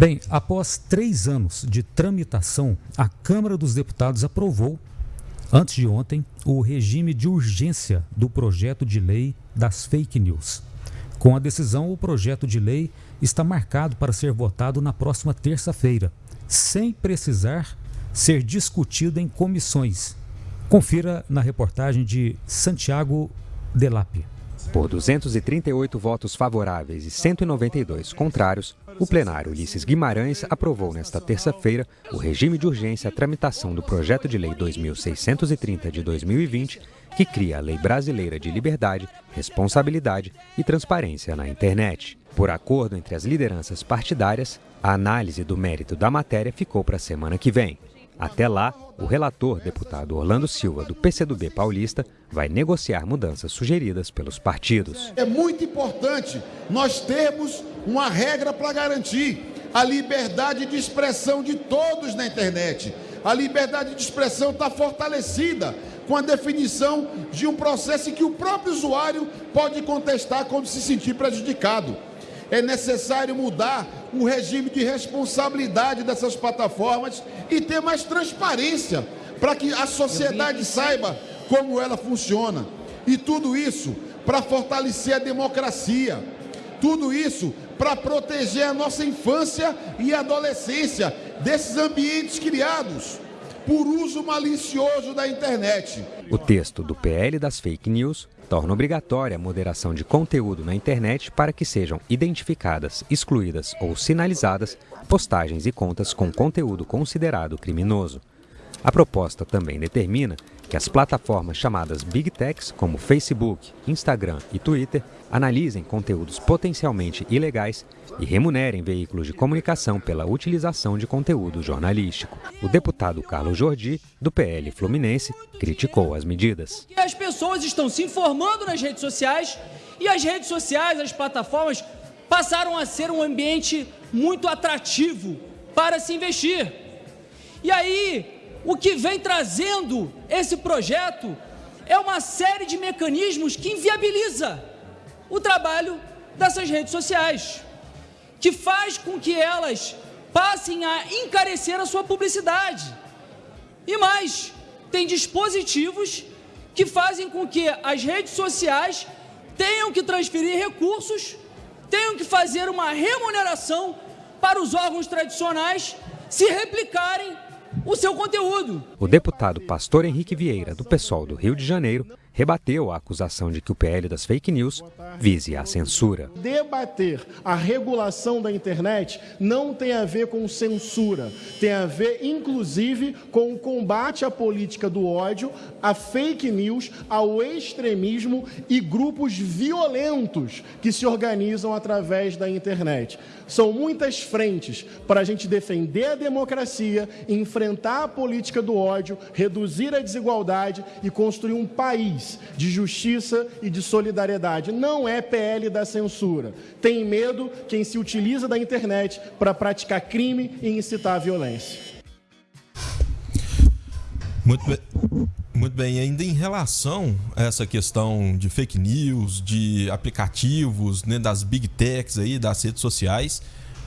Bem, após três anos de tramitação, a Câmara dos Deputados aprovou, antes de ontem, o regime de urgência do projeto de lei das fake news. Com a decisão, o projeto de lei está marcado para ser votado na próxima terça-feira, sem precisar ser discutido em comissões. Confira na reportagem de Santiago Delap. Por 238 votos favoráveis e 192 contrários, o plenário Ulisses Guimarães aprovou nesta terça-feira o regime de urgência à tramitação do projeto de lei 2630 de 2020, que cria a Lei Brasileira de Liberdade, Responsabilidade e Transparência na Internet. Por acordo entre as lideranças partidárias, a análise do mérito da matéria ficou para a semana que vem. Até lá, o relator, deputado Orlando Silva, do PCdoB paulista, vai negociar mudanças sugeridas pelos partidos. É muito importante nós termos uma regra para garantir a liberdade de expressão de todos na internet. A liberdade de expressão está fortalecida com a definição de um processo em que o próprio usuário pode contestar quando se sentir prejudicado. É necessário mudar o regime de responsabilidade dessas plataformas e ter mais transparência para que a sociedade saiba como ela funciona. E tudo isso para fortalecer a democracia. Tudo isso para proteger a nossa infância e adolescência desses ambientes criados por uso malicioso da internet. O texto do PL das fake news torna obrigatória a moderação de conteúdo na internet para que sejam identificadas, excluídas ou sinalizadas postagens e contas com conteúdo considerado criminoso. A proposta também determina que as plataformas chamadas Big Techs, como Facebook, Instagram e Twitter, analisem conteúdos potencialmente ilegais e remunerem veículos de comunicação pela utilização de conteúdo jornalístico. O deputado Carlos Jordi, do PL Fluminense, criticou as medidas. As pessoas estão se informando nas redes sociais e as redes sociais, as plataformas, passaram a ser um ambiente muito atrativo para se investir. E aí, o que vem trazendo esse projeto é uma série de mecanismos que inviabiliza o trabalho dessas redes sociais, que faz com que elas passem a encarecer a sua publicidade. E mais, tem dispositivos que fazem com que as redes sociais tenham que transferir recursos, tenham que fazer uma remuneração para os órgãos tradicionais se replicarem o seu conteúdo. O deputado Pastor Henrique Vieira, do PSOL do Rio de Janeiro, rebateu a acusação de que o PL das fake news vise a censura. Debater a regulação da internet não tem a ver com censura, tem a ver, inclusive, com o combate à política do ódio, à fake news, ao extremismo e grupos violentos que se organizam através da internet. São muitas frentes para a gente defender a democracia, enfrentar a política do ódio, reduzir a desigualdade e construir um país de justiça e de solidariedade. Não é PL da censura. Tem medo quem se utiliza da internet para praticar crime e incitar a violência. Muito bem. Muito bem, ainda em relação a essa questão de fake news, de aplicativos, né, das big techs aí, das redes sociais,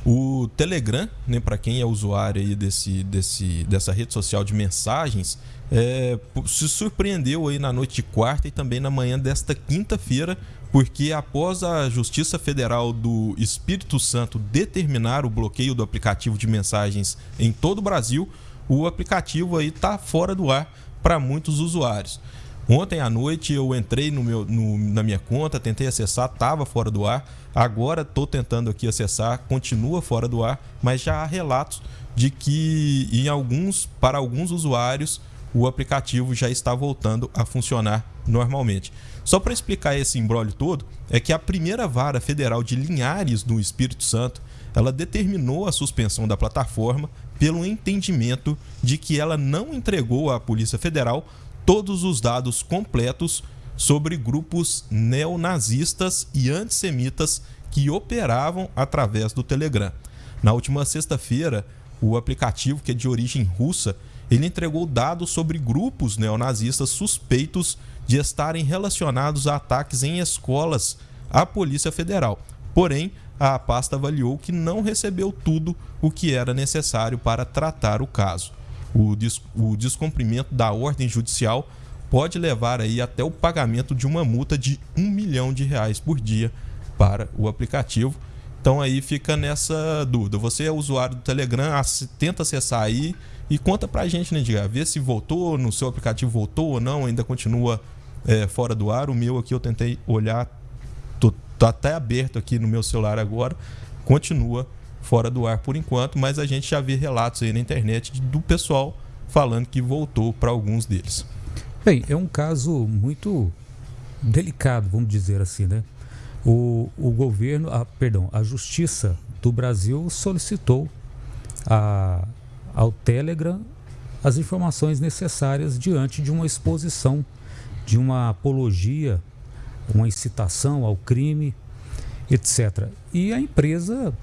o Telegram, né, para quem é usuário aí desse, desse, dessa rede social de mensagens, é, se surpreendeu aí na noite de quarta e também na manhã desta quinta-feira, porque após a Justiça Federal do Espírito Santo determinar o bloqueio do aplicativo de mensagens em todo o Brasil, o aplicativo aí está fora do ar para muitos usuários. Ontem à noite eu entrei no meu, no, na minha conta, tentei acessar, estava fora do ar. Agora estou tentando aqui acessar, continua fora do ar, mas já há relatos de que em alguns, para alguns usuários o aplicativo já está voltando a funcionar normalmente. Só para explicar esse embrólio todo, é que a primeira vara federal de Linhares no Espírito Santo, ela determinou a suspensão da plataforma pelo entendimento de que ela não entregou à Polícia Federal todos os dados completos sobre grupos neonazistas e antissemitas que operavam através do Telegram. Na última sexta-feira, o aplicativo, que é de origem russa, ele entregou dados sobre grupos neonazistas suspeitos de estarem relacionados a ataques em escolas à Polícia Federal. Porém, a pasta avaliou que não recebeu tudo o que era necessário para tratar o caso. O, des o descumprimento da ordem judicial pode levar aí até o pagamento de uma multa de um milhão de reais por dia para o aplicativo. Então aí fica nessa dúvida. Você é usuário do Telegram, tenta acessar aí e conta pra gente, né, Diga? Vê se voltou, no seu aplicativo voltou ou não, ainda continua é, fora do ar. O meu aqui eu tentei olhar, tô, tá até aberto aqui no meu celular agora, continua fora do ar por enquanto, mas a gente já vê relatos aí na internet do pessoal falando que voltou para alguns deles. Bem, é um caso muito delicado, vamos dizer assim, né? O, o governo, a, perdão, a Justiça do Brasil solicitou a, ao Telegram as informações necessárias diante de uma exposição, de uma apologia, uma incitação ao crime, etc. E a empresa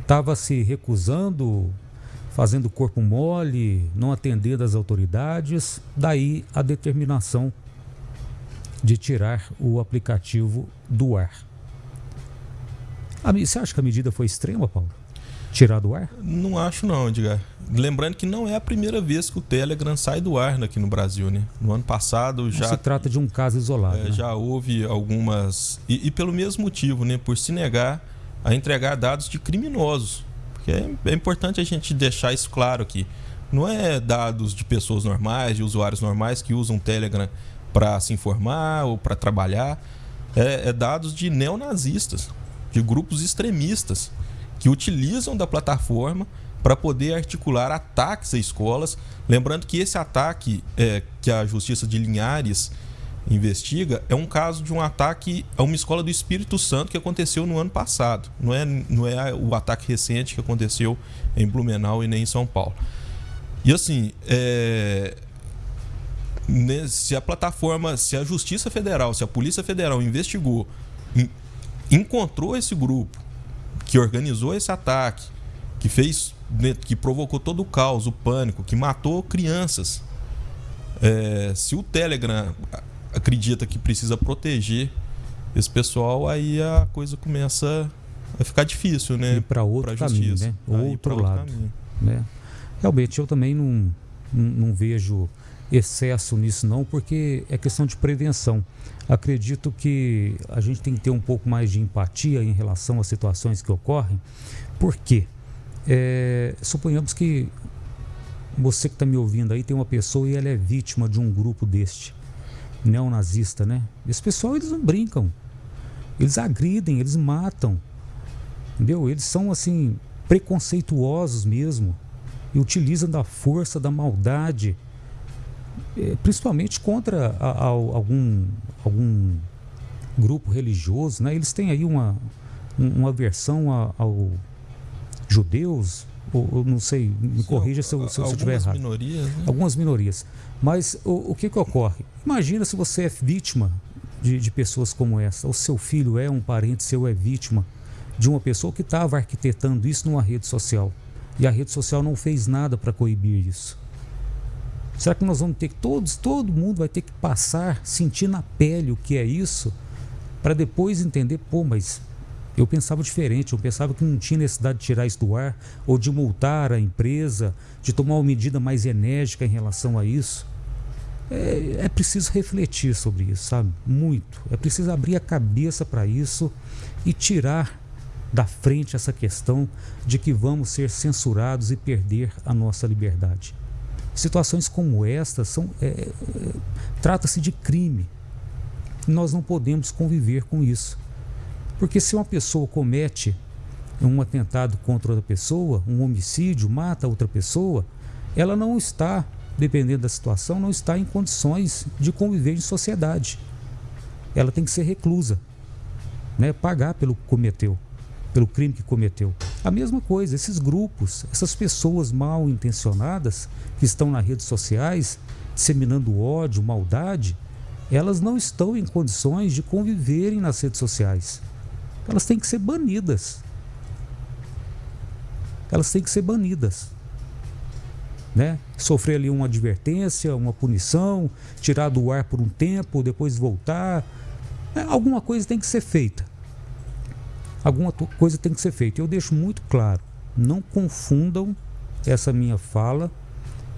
estava se recusando, fazendo corpo mole, não atendendo às autoridades, daí a determinação de tirar o aplicativo do ar. Você acha que a medida foi extrema, Paulo? Tirar do ar? Não acho não, Edgar. Lembrando que não é a primeira vez que o Telegram sai do ar aqui no Brasil, né? No ano passado já... Não se trata de um caso isolado. É, né? Já houve algumas... E, e, pelo mesmo motivo, né? Por se negar a entregar dados de criminosos. Porque é, é importante a gente deixar isso claro aqui. Não é dados de pessoas normais, de usuários normais que usam o Telegram para se informar ou para trabalhar. É, é dados de neonazistas de grupos extremistas que utilizam da plataforma para poder articular ataques a escolas. Lembrando que esse ataque é, que a Justiça de Linhares investiga é um caso de um ataque a uma escola do Espírito Santo que aconteceu no ano passado. Não é, não é o ataque recente que aconteceu em Blumenau e nem em São Paulo. E assim, é, se a plataforma, se a Justiça Federal, se a Polícia Federal investigou encontrou esse grupo que organizou esse ataque, que fez, né, que provocou todo o caos, o pânico, que matou crianças. É, se o Telegram acredita que precisa proteger esse pessoal, aí a coisa começa a ficar difícil, né? E para outro pra caminho, né? Outro, outro lado, né? Realmente eu também não, não, não vejo excesso nisso não, porque é questão de prevenção. Acredito que a gente tem que ter um pouco mais de empatia em relação às situações que ocorrem. Por quê? É, suponhamos que você que está me ouvindo aí tem uma pessoa e ela é vítima de um grupo deste, neonazista, né? Esse pessoal eles não brincam, eles agridem, eles matam, entendeu? Eles são assim preconceituosos mesmo e utilizam da força, da maldade principalmente contra a, a, algum, algum grupo religioso, né? Eles têm aí uma, uma aversão a, ao judeus, ou, ou, não sei, me Sim, corrija se eu, se eu estiver errado. Minorias, né? Algumas minorias. Mas o, o que, que ocorre? Imagina se você é vítima de, de pessoas como essa, ou seu filho é um parente seu, é vítima de uma pessoa que estava arquitetando isso numa rede social. E a rede social não fez nada para coibir isso. Será que nós vamos ter que todos, todo mundo vai ter que passar, sentir na pele o que é isso, para depois entender, pô, mas eu pensava diferente, eu pensava que não tinha necessidade de tirar isso do ar, ou de multar a empresa, de tomar uma medida mais enérgica em relação a isso. É, é preciso refletir sobre isso, sabe? Muito. É preciso abrir a cabeça para isso e tirar da frente essa questão de que vamos ser censurados e perder a nossa liberdade. Situações como esta são é, é, trata-se de crime. Nós não podemos conviver com isso. Porque se uma pessoa comete um atentado contra outra pessoa, um homicídio, mata outra pessoa, ela não está, dependendo da situação, não está em condições de conviver em sociedade. Ela tem que ser reclusa, né? pagar pelo que cometeu pelo crime que cometeu. A mesma coisa, esses grupos, essas pessoas mal intencionadas que estão nas redes sociais disseminando ódio, maldade, elas não estão em condições de conviverem nas redes sociais. Elas têm que ser banidas. Elas têm que ser banidas. Né? Sofrer ali uma advertência, uma punição, tirar do ar por um tempo, depois voltar. É, alguma coisa tem que ser feita. Alguma coisa tem que ser feita. Eu deixo muito claro, não confundam essa minha fala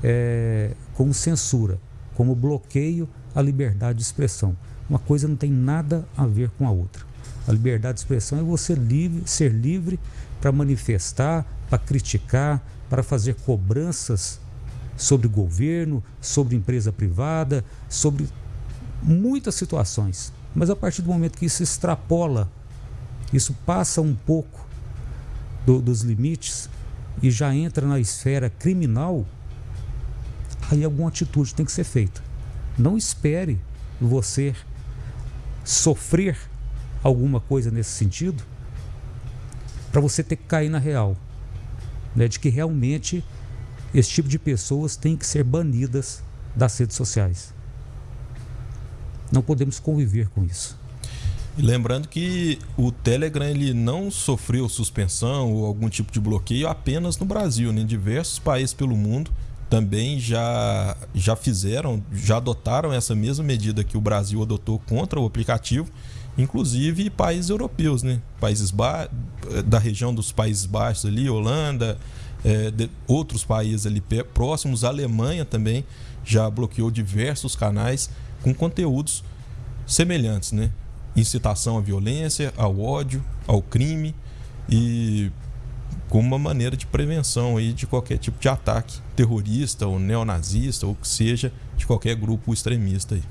é, com censura, como bloqueio à liberdade de expressão. Uma coisa não tem nada a ver com a outra. A liberdade de expressão é você livre, ser livre para manifestar, para criticar, para fazer cobranças sobre governo, sobre empresa privada, sobre muitas situações. Mas a partir do momento que isso extrapola, isso passa um pouco do, dos limites e já entra na esfera criminal, aí alguma atitude tem que ser feita. Não espere você sofrer alguma coisa nesse sentido para você ter que cair na real, né, de que realmente esse tipo de pessoas tem que ser banidas das redes sociais. Não podemos conviver com isso. Lembrando que o Telegram ele não sofreu suspensão ou algum tipo de bloqueio apenas no Brasil, né? em diversos países pelo mundo também já, já fizeram, já adotaram essa mesma medida que o Brasil adotou contra o aplicativo, inclusive países europeus, né? Países da região dos Países Baixos ali, Holanda, é, de, outros países ali próximos, a Alemanha também já bloqueou diversos canais com conteúdos semelhantes, né? Incitação à violência, ao ódio, ao crime e como uma maneira de prevenção aí de qualquer tipo de ataque terrorista ou neonazista ou que seja de qualquer grupo extremista aí.